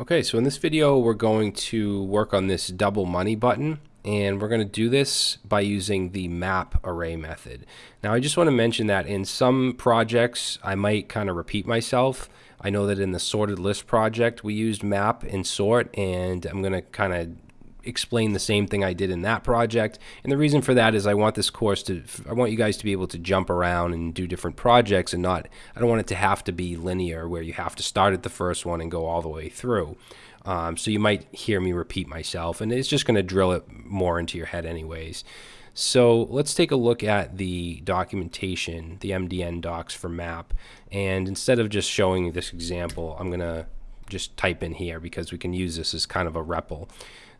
Okay, so in this video we're going to work on this double money button and we're going to do this by using the map array method. Now I just want to mention that in some projects I might kind of repeat myself. I know that in the sorted list project we used map and sort and I'm going to kind of explain the same thing I did in that project. And the reason for that is I want this course to, I want you guys to be able to jump around and do different projects and not, I don't want it to have to be linear where you have to start at the first one and go all the way through. Um, so you might hear me repeat myself and it's just going to drill it more into your head anyways. So let's take a look at the documentation, the MDN docs for map. And instead of just showing this example, I'm going to just type in here because we can use this as kind of a REPL.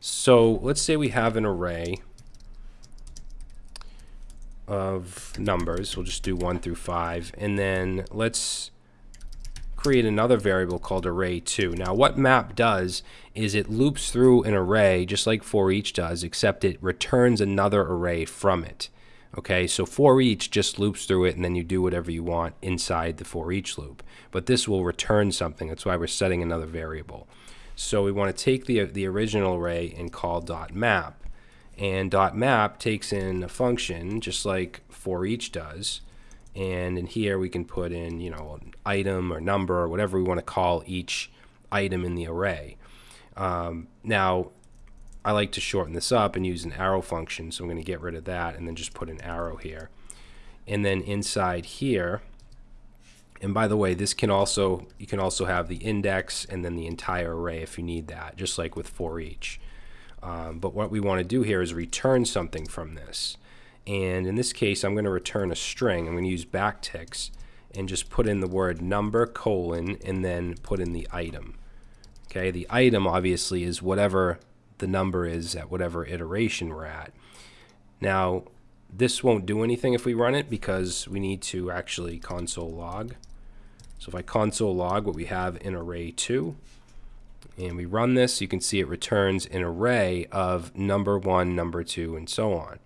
So let's say we have an array of numbers. We'll just do 1 through 5. And then let's create another variable called array2. Now what map does is it loops through an array just like for each does, except it returns another array from it. Okay, so for each just loops through it and then you do whatever you want inside the for each loop. But this will return something. That's why we're setting another variable. So we want to take the, the original array and call dot map. And dot map takes in a function just like for each does. And in here we can put in, you know, an item or number or whatever we want to call each item in the array. Um, now, I like to shorten this up and use an arrow function, so I'm going to get rid of that and then just put an arrow here. And then inside here, and by the way, this can also, you can also have the index and then the entire array if you need that, just like with for each. Um, but what we want to do here is return something from this. And in this case, I'm going to return a string. I'm going to use backticks and just put in the word number colon and then put in the item. Okay, the item obviously is whatever the number is at whatever iteration we're at. Now, this won't do anything if we run it because we need to actually console log. So if I console log what we have in array 2 and we run this, you can see it returns an array of number 1, number 2, and so on.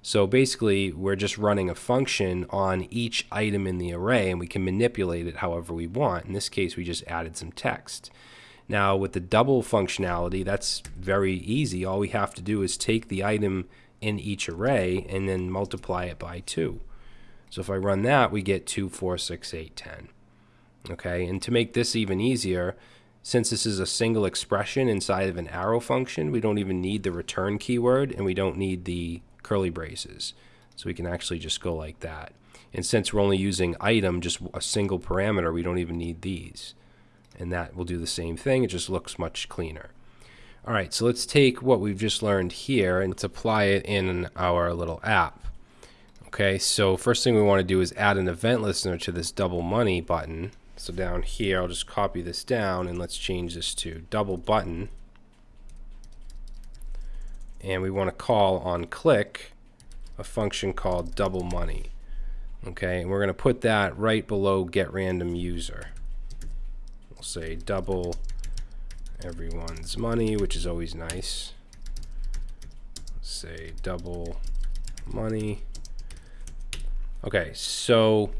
So basically, we're just running a function on each item in the array, and we can manipulate it however we want. In this case, we just added some text. Now, with the double functionality, that's very easy. All we have to do is take the item in each array and then multiply it by 2. So if I run that, we get 2, 4, 6, 8, 10. Okay, and to make this even easier, since this is a single expression inside of an arrow function, we don't even need the return keyword and we don't need the curly braces. So we can actually just go like that. And since we're only using item, just a single parameter, we don't even need these. And that will do the same thing, it just looks much cleaner. All right, so let's take what we've just learned here and let's apply it in our little app. Okay, so first thing we want to do is add an event listener to this double money button. So down here, I'll just copy this down and let's change this to double button. And we want to call on click a function called double money. Okay, and we're going to put that right below get random user. Say double everyone's money, which is always nice. Let's say double money. Okay, so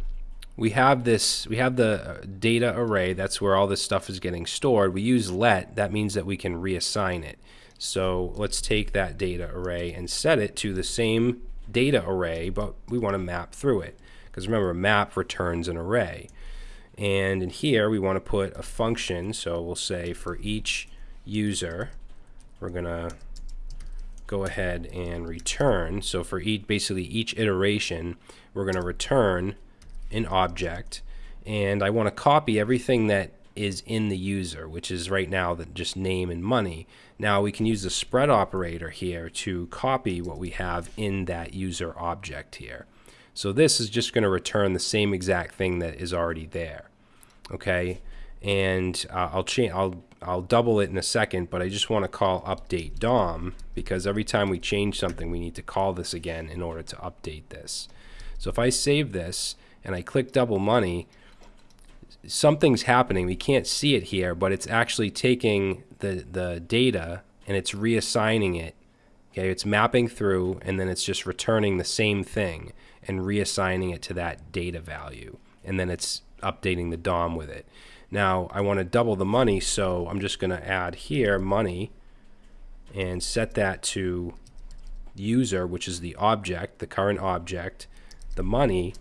we have this, we have the uh, data array, that's where all this stuff is getting stored. We use let, that means that we can reassign it. So let's take that data array and set it to the same data array, but we want to map through it. Because remember, map returns an array. And in here, we want to put a function. So we'll say for each user, we're going to go ahead and return. So for each, basically each iteration, we're going to return an object and I want to copy everything that is in the user, which is right now the just name and money. Now we can use the spread operator here to copy what we have in that user object here. So this is just going to return the same exact thing that is already there. Okay, and uh, I'll change. I'll I'll double it in a second, but I just want to call update DOM because every time we change something, we need to call this again in order to update this. So if I save this and I click double money, something's happening. We can't see it here, but it's actually taking the, the data and it's reassigning it. Okay, it's mapping through and then it's just returning the same thing and reassigning it to that data value. And then it's updating the DOM with it. Now I want to double the money, so I'm just going to add here money and set that to user, which is the object, the current object, the money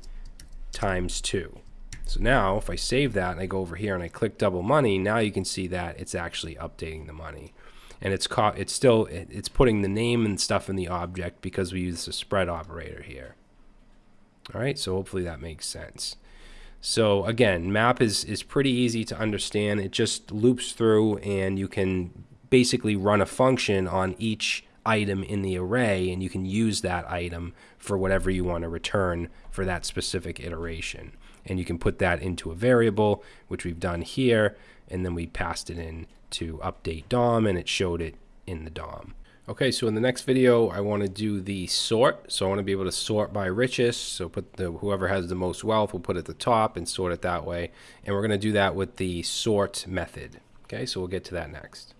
times 2. So now if I save that and I go over here and I click double money, now you can see that it's actually updating the money. And it's caught, it's still, it's putting the name and stuff in the object because we use the spread operator here. All right, so hopefully that makes sense. So again, map is, is pretty easy to understand. It just loops through and you can basically run a function on each item in the array and you can use that item for whatever you want to return for that specific iteration. And you can put that into a variable, which we've done here, and then we passed it in to update DOM and it showed it in the DOM. Okay, so in the next video, I want to do the sort. So I want to be able to sort by richest. So put the whoever has the most wealth, we'll put at the top and sort it that way. And we're going to do that with the sort method. Okay, so we'll get to that next.